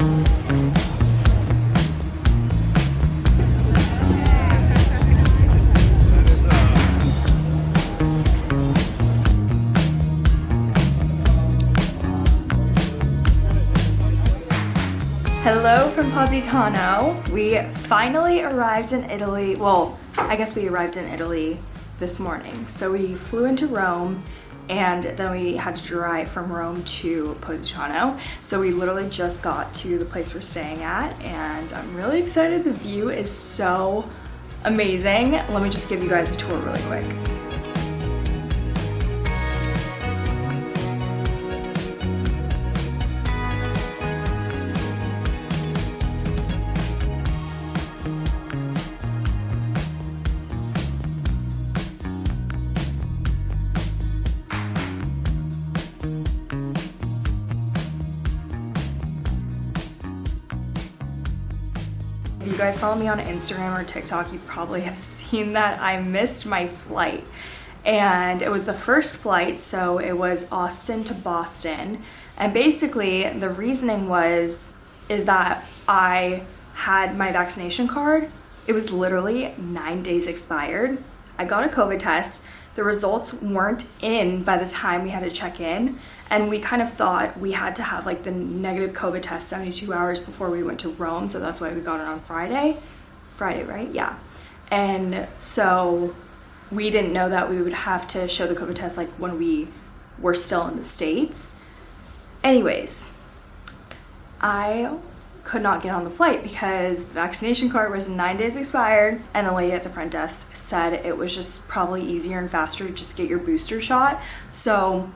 Hello from Positano. We finally arrived in Italy. Well, I guess we arrived in Italy this morning. So we flew into Rome and then we had to drive from Rome to Positano. So we literally just got to the place we're staying at and I'm really excited. The view is so amazing. Let me just give you guys a tour really quick. You guys follow me on Instagram or TikTok, you probably have seen that I missed my flight. And it was the first flight, so it was Austin to Boston. And basically, the reasoning was, is that I had my vaccination card. It was literally nine days expired. I got a COVID test. The results weren't in by the time we had to check in and we kind of thought we had to have like the negative COVID test 72 hours before we went to Rome so that's why we got it on Friday. Friday right? Yeah. And so we didn't know that we would have to show the COVID test like when we were still in the States. Anyways I could not get on the flight because the vaccination card was nine days expired and the lady at the front desk said it was just probably easier and faster to just get your booster shot. So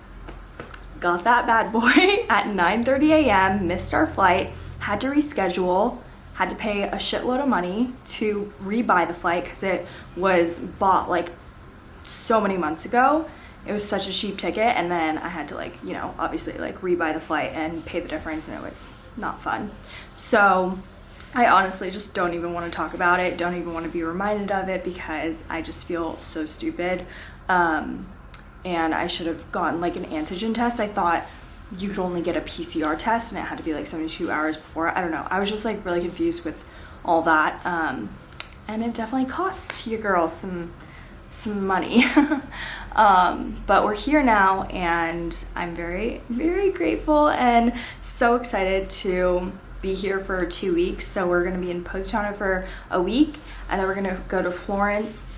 got that bad boy at 9.30 a.m., missed our flight, had to reschedule, had to pay a shitload of money to rebuy the flight because it was bought like so many months ago. It was such a cheap ticket and then I had to like, you know, obviously like rebuy the flight and pay the difference and it was not fun. So I honestly just don't even want to talk about it, don't even want to be reminded of it because I just feel so stupid. Um, and I should have gotten like an antigen test. I thought you could only get a PCR test and it had to be like 72 hours before. I don't know. I was just like really confused with all that. Um, and it definitely cost you girls some some money. um, but we're here now and I'm very, very grateful and so excited to be here for two weeks. So we're gonna be in Positano for a week and then we're gonna go to Florence,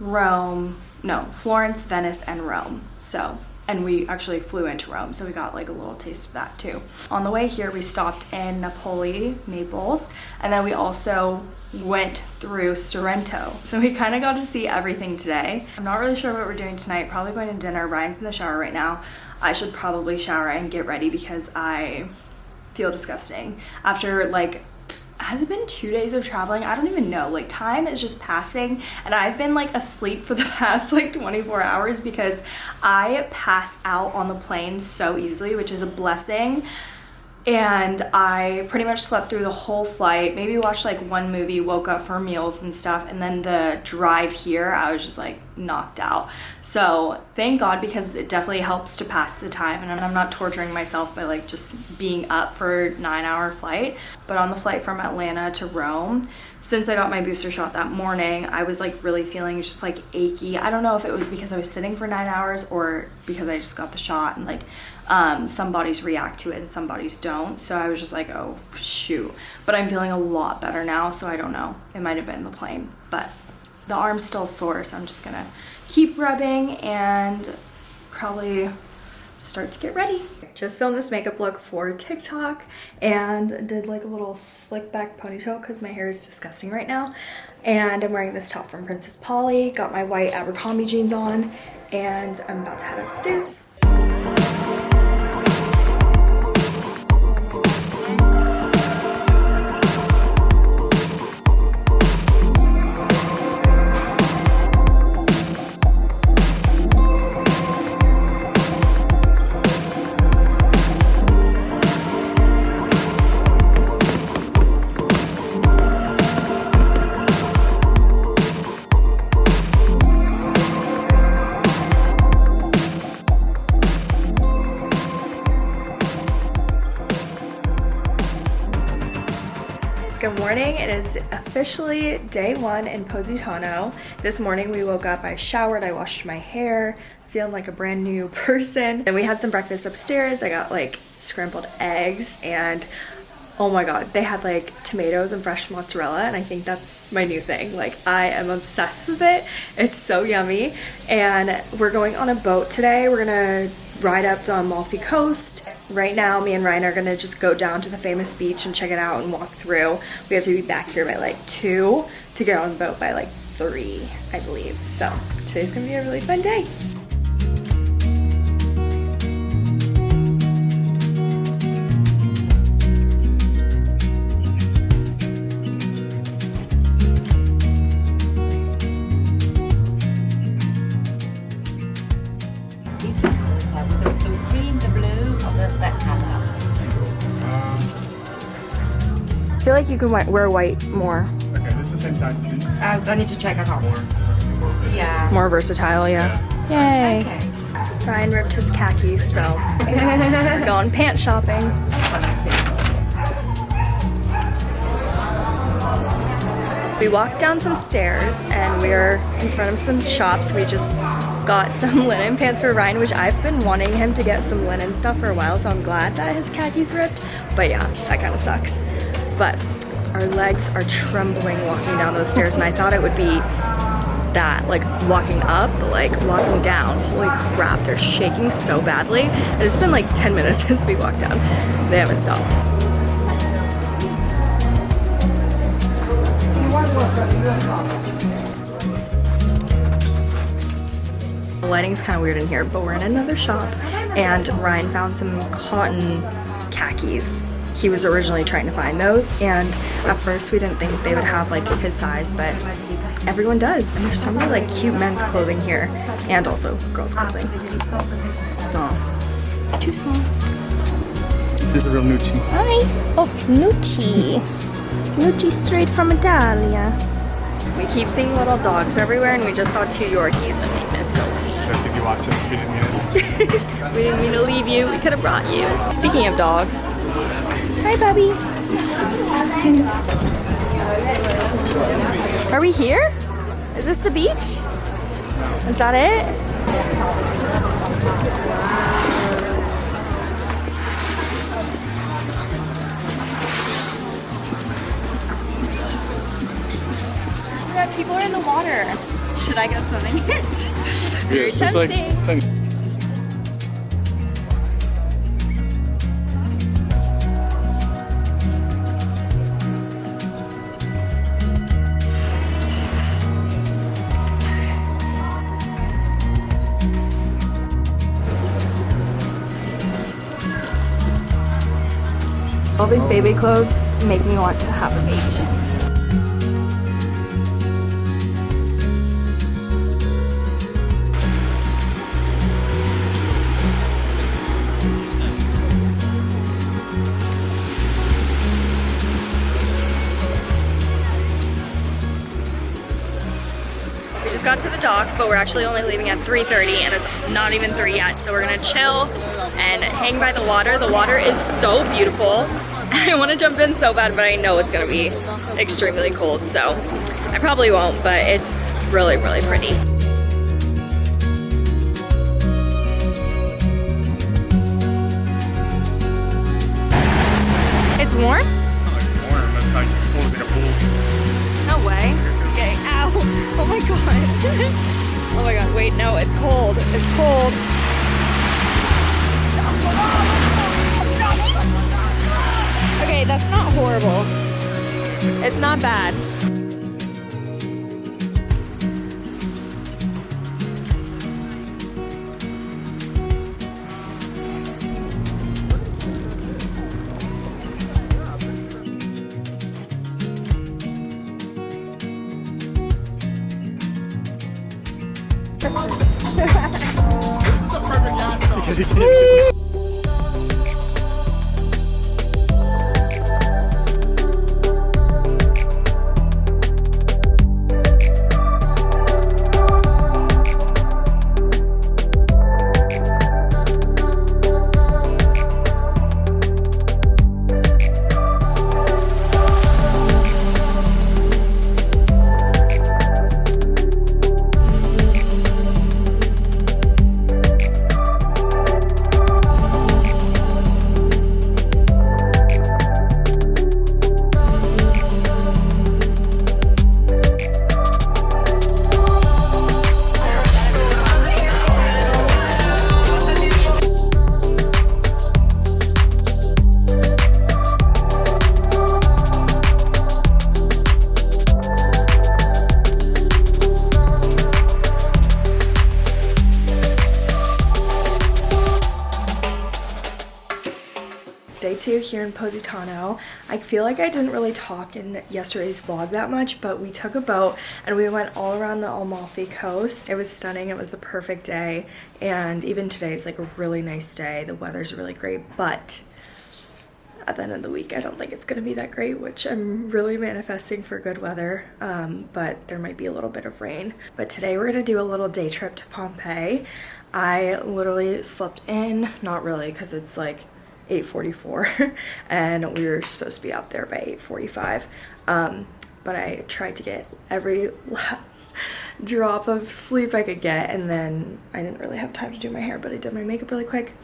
Rome, no, Florence, Venice, and Rome. So, and we actually flew into Rome, so we got like a little taste of that too. On the way here, we stopped in Napoli, Naples, and then we also went through Sorrento. So we kind of got to see everything today. I'm not really sure what we're doing tonight. Probably going to dinner. Ryan's in the shower right now. I should probably shower and get ready because I feel disgusting. After like has it been two days of traveling? I don't even know. Like time is just passing and I've been like asleep for the past like 24 hours because I pass out on the plane so easily, which is a blessing and I pretty much slept through the whole flight, maybe watched like one movie, woke up for meals and stuff, and then the drive here, I was just like knocked out. So thank God because it definitely helps to pass the time and I'm not torturing myself by like just being up for nine hour flight. But on the flight from Atlanta to Rome, since I got my booster shot that morning, I was like really feeling just like achy. I don't know if it was because I was sitting for nine hours or because I just got the shot and like um, some bodies react to it and some bodies don't. So I was just like, oh shoot. But I'm feeling a lot better now, so I don't know. It might have been the plane, but the arm's still sore, so I'm just gonna keep rubbing and probably start to get ready. Just filmed this makeup look for TikTok and did like a little slick back ponytail because my hair is disgusting right now. And I'm wearing this top from Princess Polly, got my white Abercrombie jeans on, and I'm about to head upstairs. Is officially day one in Positano. This morning we woke up, I showered, I washed my hair, feeling like a brand new person. And we had some breakfast upstairs. I got like scrambled eggs and oh my god they had like tomatoes and fresh mozzarella and i think that's my new thing like i am obsessed with it it's so yummy and we're going on a boat today we're gonna ride up the amalfi coast right now me and ryan are gonna just go down to the famous beach and check it out and walk through. We have to be back here by like two to get on the boat by like three i believe. So today's gonna be a really fun day like you can wear white more Okay, this is the same size as these. Uh, I need to check it out. More. Yeah. more versatile yeah yay Okay. Ryan ripped his khakis, so we're going pant shopping. We walked down some stairs and we're in front of some shops. We just got some linen pants for Ryan, which I've been wanting him to get some linen stuff for a while, so I'm glad that his khakis ripped. But yeah, that kind of sucks. But our legs are trembling walking down those stairs, and I thought it would be that like walking up but like walking down. Holy crap they're shaking so badly. And it's been like 10 minutes since we walked down. They haven't stopped. The lighting's kind of weird in here but we're in another shop and Ryan found some cotton khakis he was originally trying to find those and at first we didn't think they would have like his size but everyone does and there's so many like cute men's clothing here and also girls clothing. Oh too small. This is a real Nucci. hi. Oh nucci. Nucci straight from italia. We keep seeing little dogs everywhere and we just saw two yorkies and they miss so So if you watch this, we didn't mean it. we didn't mean to leave you. We could have brought you. Speaking of dogs hi bubby Are we here? Is this the beach? Is that it? Yeah, people are in the water. Should I go swimming? Very this is like All these baby clothes make me want to have a baby. We just got to the dock, but we're actually only leaving at 3.30 and it's not even 3 yet. So we're gonna chill and hang by the water. The water is so beautiful. I wanna jump in so bad, but I know it's gonna be extremely cold. So I probably won't, but it's really, really pretty. It's warm? No way. Okay, ow. Oh my god. oh my god, wait, no, it's cold. It's cold. Okay, that's not horrible. It's not bad. Feel like I didn't really talk in yesterday's vlog that much, but we took a boat and we went all around the Amalfi coast. It was stunning. It was the perfect day. And even today is like a really nice day. The weather's really great, but at the end of the week, I don't think it's going to be that great, which I'm really manifesting for good weather, um, but there might be a little bit of rain. But today we're going to do a little day trip to Pompeii. I literally slept in, not really, because it's like 8.44 and we were supposed to be out there by 8.45. Um, but I tried to get every last drop of sleep I could get and then I didn't really have time to do my hair, but I did my makeup really quick.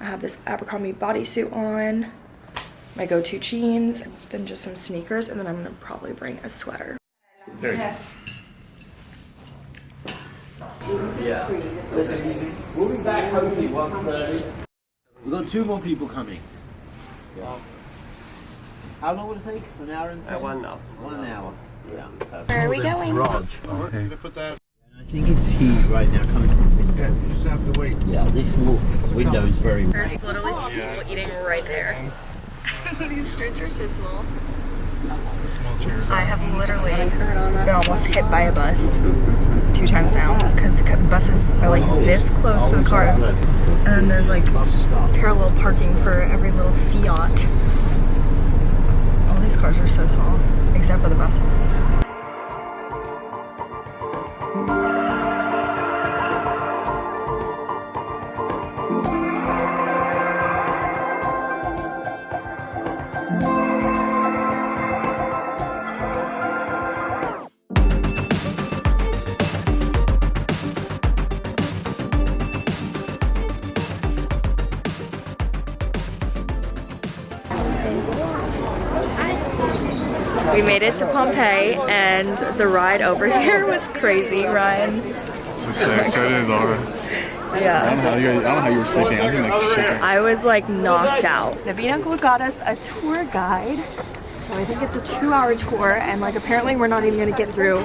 I have this Abercrombie bodysuit on my go-to jeans, then just some sneakers, and then I'm gonna probably bring a sweater. There you go. Yes. Moving back hopefully 1.30. We've got two more people coming. How long will it take? An hour and uh, ten? one hour. One hour. Yeah. Where are we going? Raj. Okay. Put that. I think it's heat right now coming from the window. Yeah, you just have to wait. Yeah, this window is very There's literally two people eating right there. These streets are so small. Small. I have literally been almost hit by a bus mm-hmm. Two times now because the buses are like this close to the cars, and then there's like parallel parking for every little Fiat. All these cars are so small, except for the buses. Made it to Pompeii, and the ride over here was crazy, Ryan. So sick. So did Laura. I Yeah. don't know how you, I don't know how you were sleeping. I think like shaking. I was like knocked out. Navina got us a tour guide. So I think it's a two hour tour and like apparently we're not even gonna get through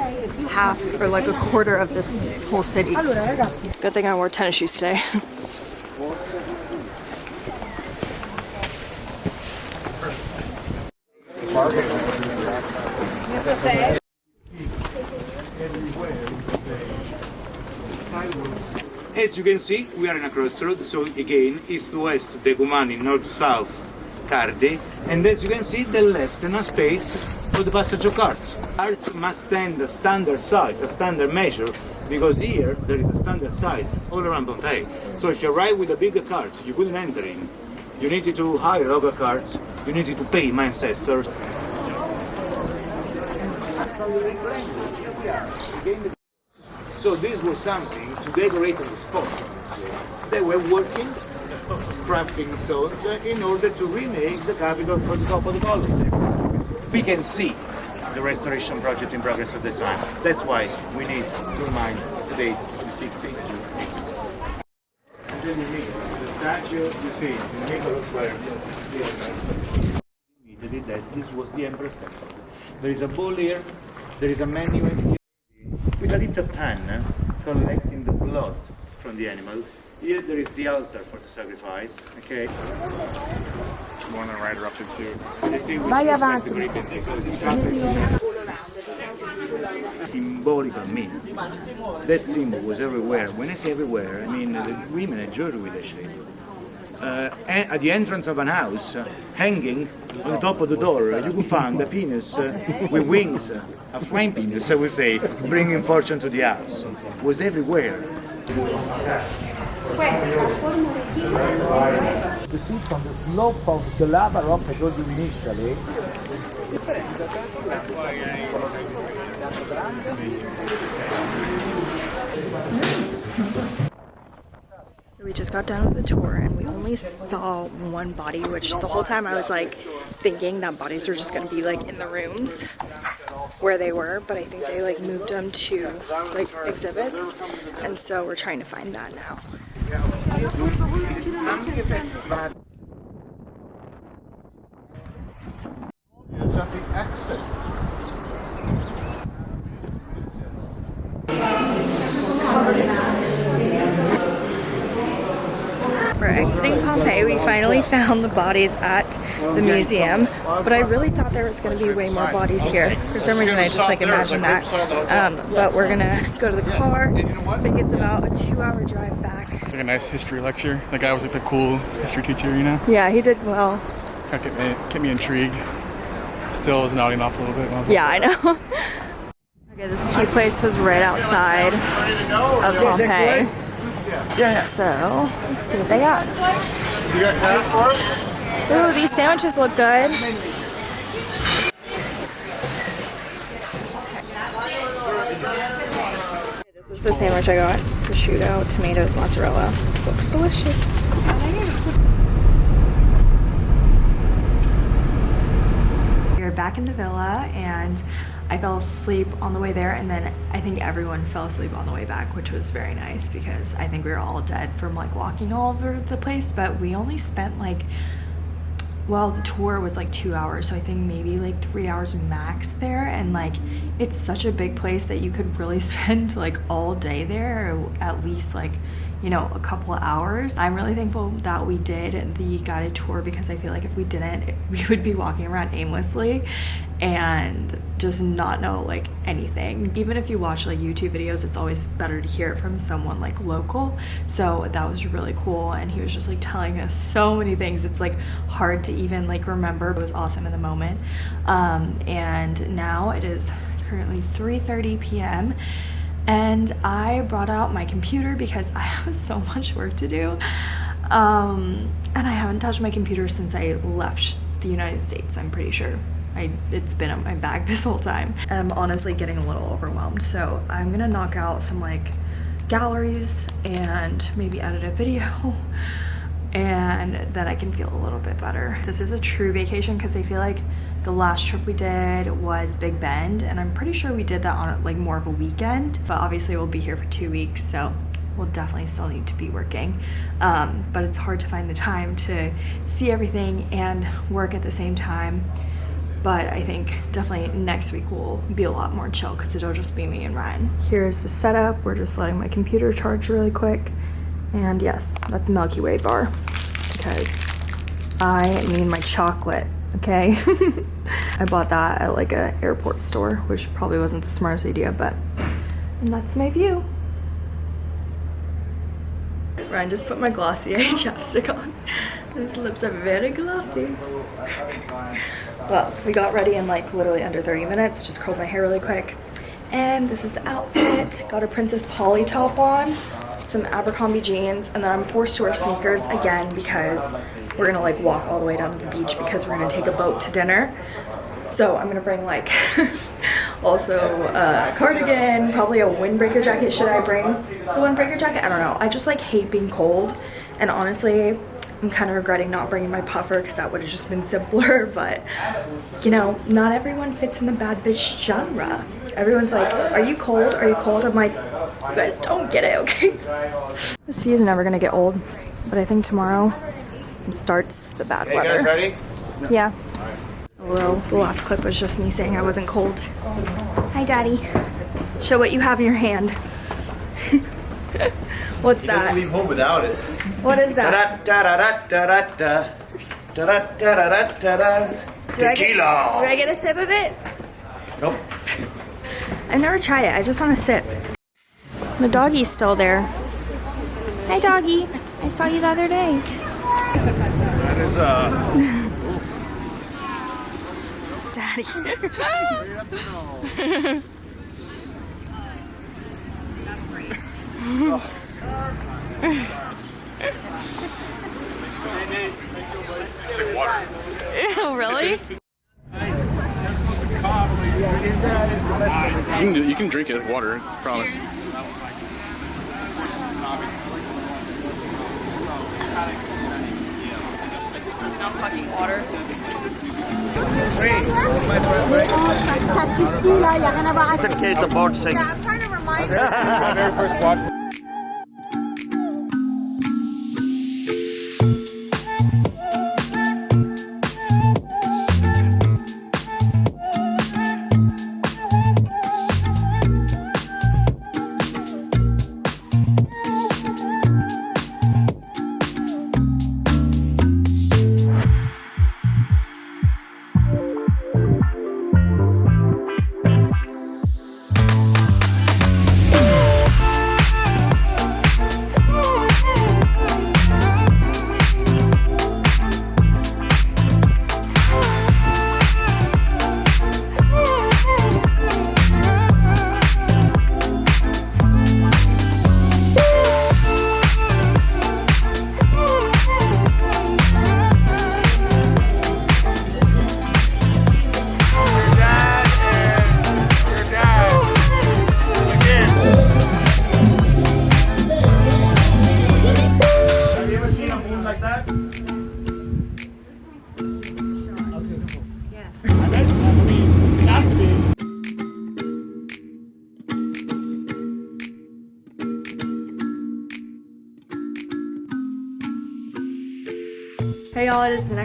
half or like a quarter of this whole city. Good thing I wore tennis shoes today. As you can see, we are in a crossroad, so again, east-west Decumani, north-south Cardi, and as you can see, the left enough space for the passage of carts. Carts must stand a standard size, a standard measure, because here there is a standard size all around Pompeii. So if you arrive with a bigger cart, you couldn't enter in. You needed to hire other carts, you needed to pay my ancestors. So this was something to decorate on the spot. They were working, crafting stones uh, in order to remake the capitals for the top of the Colosseum. We can see the restoration project in progress at the time. That's why we need to remind the date, the 16th June. And then you meet the statue, you see, in the middle of where immediately that this was the Emperor's Temple. There is a bowl here, there is a menu here with a little pan collecting the blood from the animal. Here there is the altar for the sacrifice, okay? One her up to two. You see, which looks like the Greek antiquity. Symbolical meaning. That symbol was everywhere. When I say everywhere, I mean the women enjoyed with the shape. Uh, at the entrance of an house, uh, hanging on the top of the door, uh, you could find a penis with wings, a flame penis, I would say, bringing fortune to the house. It was everywhere. The seats on the slope of the lava rock I told you initially. We just got done with the tour and we only saw one body, which the whole time I was like thinking that bodies were just gonna be like in the rooms where they were, but I think they like moved them to like exhibits, and so we're trying to find that now. Traffic exit. We're exiting Pompeii. We finally found found the bodies at the museum, but I really thought there was going to be way more bodies here. For some reason, I just like imagined that. Um, but we're gonna go to the car. I think it's about a two-hour drive back. It's like a nice history lecture. The guy was like the cool history teacher, you know? Yeah, he did well. Kind of kept me, kept me intrigued. Still was nodding off a little bit. When I was Yeah, I know. okay, this key place was right outside of Pompeii. So, let's see what they got. You got cash for us? Ooh, these sandwiches look good. This is the sandwich I got. Prosciutto, tomatoes, mozzarella. Looks delicious. We're back in the villa and I fell asleep on the way there and then I think everyone fell asleep on the way back which was very nice because I think we were all dead from like walking all over the place but we only spent like well the tour was like two hours so i think maybe like three hours max there and like it's such a big place that you could really spend like all day there at least like you know a couple hours. I'm really thankful that we did the guided tour because i feel like if we didn't we would be walking around aimlessly and just not know like anything. Even if you watch like youtube videos it's always better to hear it from someone like local. So that was really cool. And he was just like telling us so many things. It's like hard to even like remember it was awesome in the moment. Um, and now it is currently 3:30 p.m and I brought out my computer because I have so much work to do um, and I haven't touched my computer since I left the United States I'm pretty sure I, it's been in my bag this whole time. I'm honestly getting a little overwhelmed. So I'm gonna knock out some like galleries and maybe edit a video and then I can feel a little bit better. This is a true vacation because I feel like the last trip we did was Big Bend and I'm pretty sure we did that on like more of a weekend, but obviously we'll be here for two weeks. So we'll definitely still need to be working um, but it's hard to find the time to see everything and work at the same time but I think definitely next week will be a lot more chill because it'll just be me and Ryan. Here's the setup. We're just letting my computer charge really quick. And yes, that's Milky Way bar because I need my chocolate, okay? I bought that at like a airport store, which probably wasn't the smartest idea, but and that's my view. Ryan just put my Glossier chapstick on. His lips are very glossy. Well, we got ready in like literally under 30 minutes, just curled my hair really quick. And this is the outfit. Got a Princess Polly top on, some Abercrombie jeans, and then I'm forced to wear sneakers again because we're gonna like walk all the way down to the beach because we're gonna take a boat to dinner. So I'm gonna bring like also a cardigan, probably a windbreaker jacket. Should I bring the windbreaker jacket? I don't know. I just like hate being cold. And honestly, I'm kind of regretting not bringing my puffer because that would have just been simpler. But you know, not everyone fits in the bad bitch genre. Everyone's like, are you cold? Are you cold? I'm like, you guys don't get it, okay? This view is never gonna get old. But I think tomorrow starts the bad Hey weather. guys, ready? Yeah. Well, the last clip was just me saying I wasn't cold. Hi, Daddy. Show what you have in your hand. What's He doesn't that? leave home without it. What is that? Da-da-da-da-da-da. Da-da-da-da-da-da. Do I get- Tequila. Do I get a sip of it? Nope. I've never tried it. I just want a sip. The doggy's still there. Hi, doggy. I saw you the other day. That is uh Daddy. it's like water. Ew, really? You can you can drink it water. It's a promise. It's not fucking water. It's a case of board six. it is the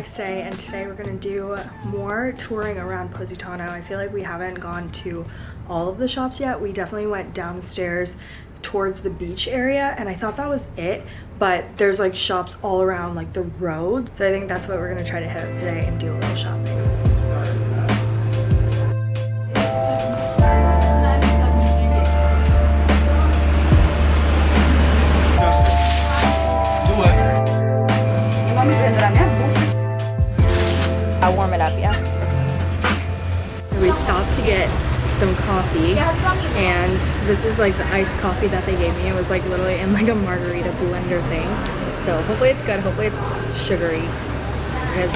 next day and today we're gonna do more touring around Positano. I feel like we haven't gone to all of the shops yet. We definitely went downstairs towards the beach area and I thought that was it, but there's like shops all around like the road. So I think that's what we're gonna try to hit up today and do a little shopping. To get some coffee and this is like the iced coffee that they gave me. It was like literally in like a margarita blender thing. So hopefully it's good. Hopefully it's sugary because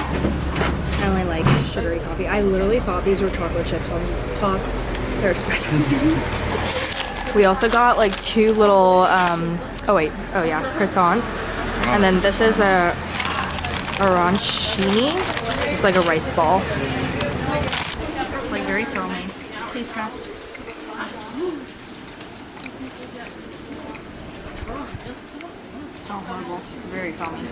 I only like sugary coffee. I literally thought these were chocolate chips on top. They're espresso. we also got like two little, um, oh wait, oh yeah, croissants. And then this is a arancini. It's like a rice ball. It's like very foamy. Please test. It's not horrible. It's very foamy.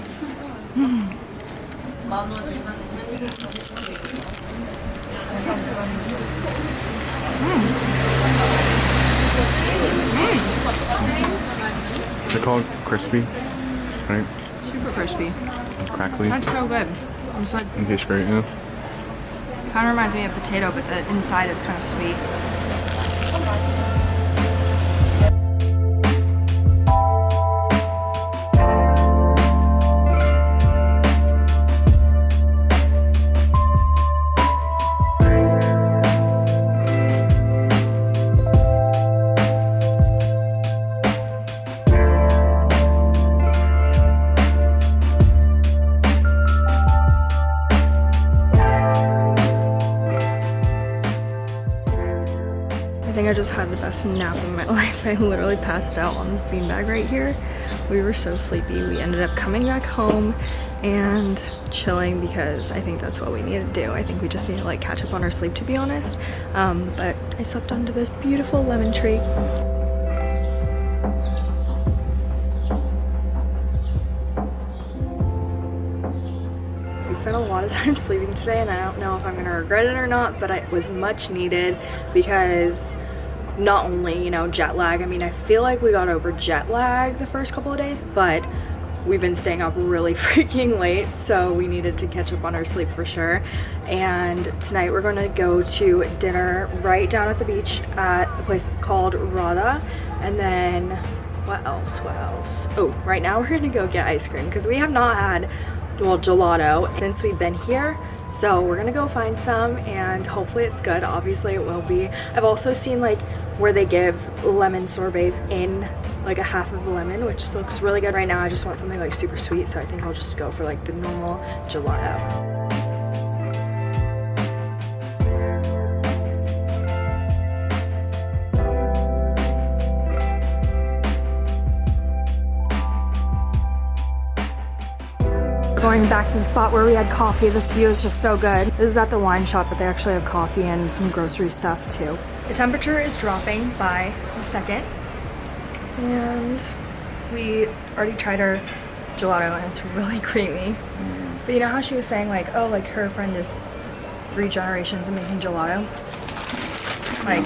They're called crispy, right? Super crispy. And crackly. That's so good. It's like It tastes great, yeah. Kind of reminds me of potato, but the inside is kind of sweet. Just had the best nap of my life. I literally passed out on this beanbag right here. We were so sleepy. We ended up coming back home and chilling because I think that's what we need to do. I think we just need to like catch up on our sleep to be honest. Um, but I slept under this beautiful lemon tree. We spent a lot of time sleeping today and I don't know if I'm gonna regret it or not, but it was much needed because not only, you know, jet lag, I mean, I feel like we got over jet lag the first couple of days, but we've been staying up really freaking late, so we needed to catch up on our sleep for sure. And tonight we're gonna go to dinner right down at the beach at a place called Rada, and then what else, what else? Oh, right now we're gonna go get ice cream because we have not had, well, gelato since we've been here. So we're gonna go find some and hopefully it's good. Obviously it will be. I've also seen like where they give lemon sorbets in like a half of a lemon, which looks really good right now. I just want something like super sweet, so I think I'll just go for like the normal gelato. Going back to the spot where we had coffee, this view is just so good. This is at the wine shop, but they actually have coffee and some grocery stuff too. The temperature is dropping by the second, and we already tried our gelato and it's really creamy. Mm. But you know how she was saying like, oh, like her friend is three generations of making gelato? Like,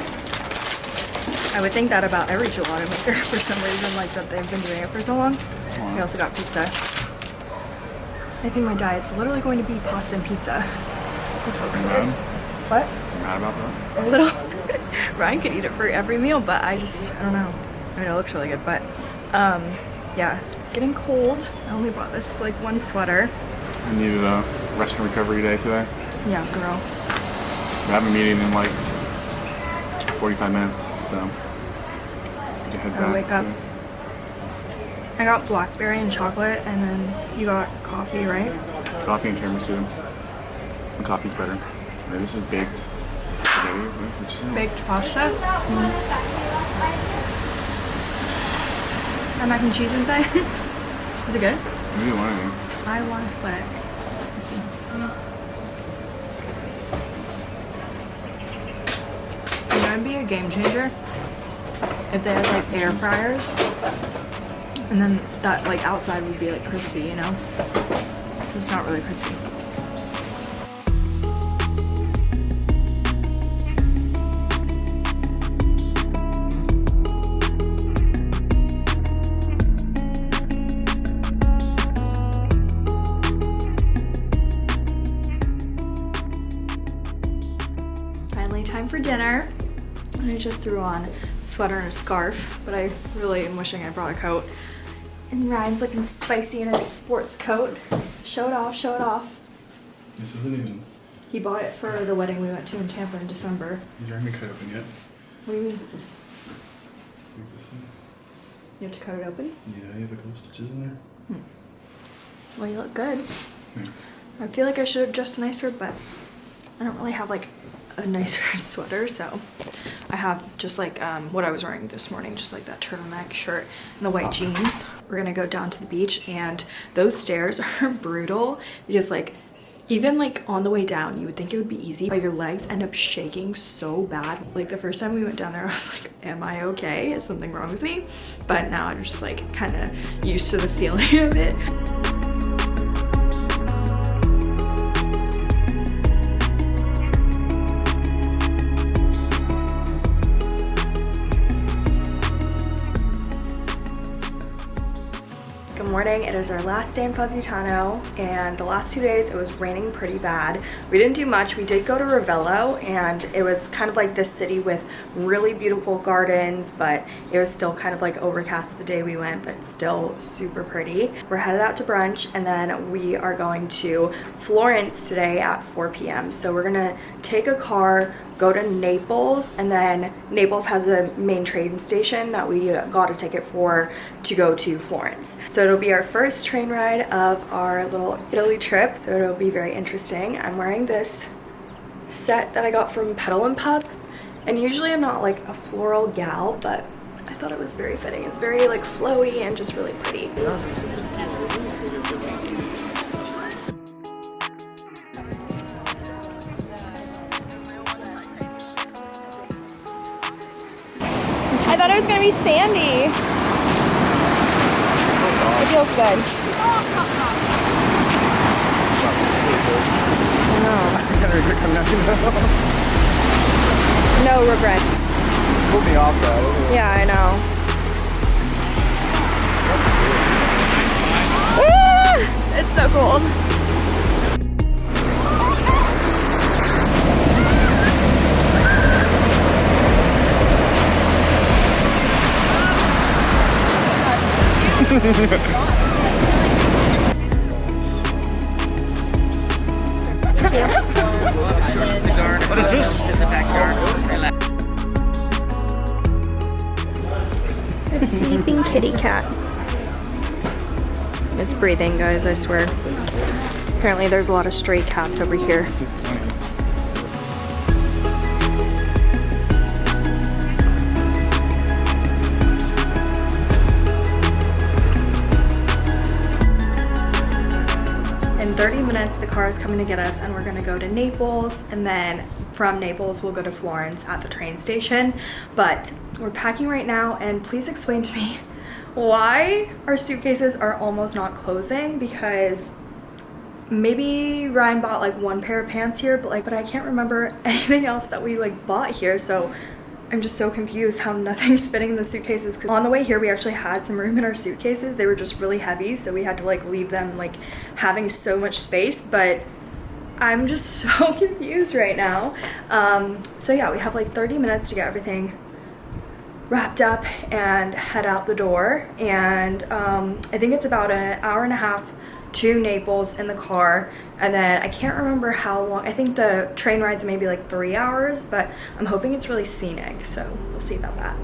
I would think that about every gelato maker for some reason, like that they've been doing it for so long. We also got pizza. I think my diet's literally going to be pasta and pizza. This looks weird. What? Mad about that? A little. Ryan could eat it for every meal, but I just, I don't know. I mean, it looks really good, but um, yeah, it's getting cold. I only bought this like one sweater. I needed a rest and recovery day today. Yeah, girl. We have a meeting in like 45 minutes, so can head back. wake up. so- I got blackberry and chocolate, and then you got coffee, right? Coffee and tiramisu. And coffee's better. Right, this is baked spaghetti, right? which is Baked pasta. Mm-hmm. And mac and cheese inside. is it good? maybe one of them. I want to split it. Let's see. Mm-hmm. It's gonna be a game changer if they had like air fryers, and then that like outside would be like crispy, you know. It's not really crispy. Sweater and a scarf, but I really am wishing I brought a coat. And Ryan's looking spicy in his sports coat. Show it off, show it off. This isn't even. He bought it for the wedding we went to in Tampa in December. You haven't cut open yet. What do you mean? Like this thing. You have to cut it open? Yeah, you have a couple stitches in there. Hmm. Well, you look good. Yeah. I feel like I should have dressed nicer, but I don't really have like a nicer sweater, so I have just like um, what I was wearing this morning, just like that turtleneck shirt and the white jeans. We're gonna go down to the beach, and those stairs are brutal because like even like on the way down, you would think it would be easy, but your legs end up shaking so bad. Like the first time we went down there, I was like, am I okay? Is something wrong with me? But now I'm just like kind of used to the feeling of it. Morning. It is our last day in Positano, and the last two days it was raining pretty bad. We didn't do much. We did go to Ravello, and it was kind of like this city with really beautiful gardens, but it was still kind of like overcast the day we went, but still super pretty. We're headed out to brunch, and then we are going to Florence today at 4 p.m. So we're gonna take a car go to Naples and then Naples has a main train station that we uh, got a ticket for to go to Florence. So it'll be our first train ride of our little Italy trip. So it'll be very interesting. I'm wearing this set that I got from Petal and Pup and usually I'm not like a floral gal but I thought it was very fitting. It's very like flowy and just really pretty. Gonna be sandy. Oh, it feels good. No regrets. Put me off though. Yeah, I know. It's so cold. A sleeping kitty cat. It's breathing, guys, I swear. Apparently there's a lot of stray cats over here. Car is coming to get us and we're gonna go to Naples and then from Naples, we'll go to Florence at the train station. But we're packing right now and please explain to me why our suitcases are almost not closing because maybe Ryan bought like one pair of pants here, but like, but I can't remember anything else that we like bought here. So I'm just so confused how nothing's fitting in the suitcases. Cause on the way here, we actually had some room in our suitcases. They were just really heavy. So we had to like leave them like having so much space, but I'm just so confused right now. Um, so yeah, we have like 30 minutes to get everything wrapped up and head out the door. And um, I think it's about an hour and a half to Naples in the car. And then I can't remember how long, I think the train ride's maybe like three hours, but I'm hoping it's really scenic. So we'll see about that.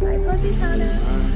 Bye, Positano.